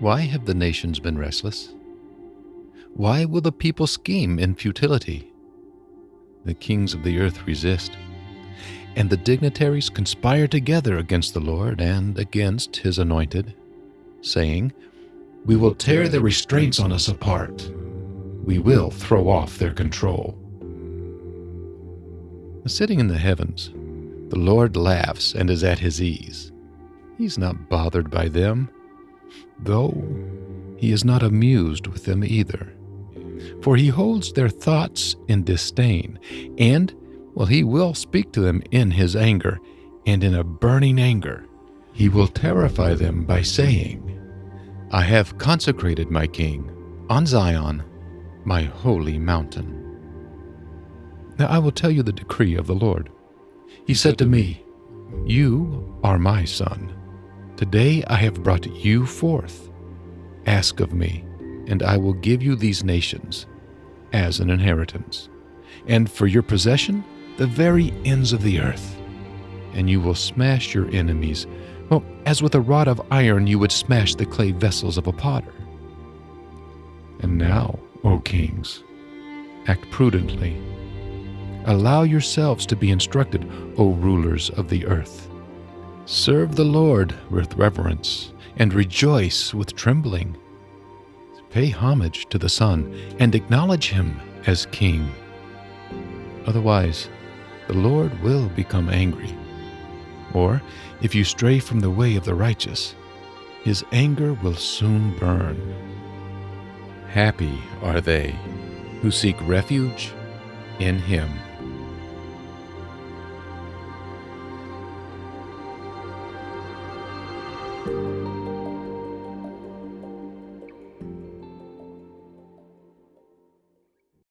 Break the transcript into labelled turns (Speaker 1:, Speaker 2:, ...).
Speaker 1: Why have the nations been restless? Why will the people scheme in futility? The kings of the earth resist, and the dignitaries conspire together against the Lord and against his anointed, saying, We will tear their restraints on us apart. We will throw off their control. Sitting in the heavens, the Lord laughs and is at his ease. He's not bothered by them, though he is not amused with them either. For he holds their thoughts in disdain, and, well, he will speak to them in his anger, and in a burning anger. He will terrify them by saying, I have consecrated my king on Zion, my holy mountain. Now I will tell you the decree of the Lord. He said to me, You are my son. Today I have brought you forth. Ask of me, and I will give you these nations as an inheritance, and for your possession the very ends of the earth. And you will smash your enemies, well, as with a rod of iron you would smash the clay vessels of a potter. And now, O kings, act prudently. Allow yourselves to be instructed, O rulers of the earth. Serve the Lord with reverence and rejoice with trembling. Pay homage to the Son and acknowledge him as King. Otherwise, the Lord will become angry. Or, if you stray from the way of the righteous, his anger will soon burn. Happy are they who seek refuge in him.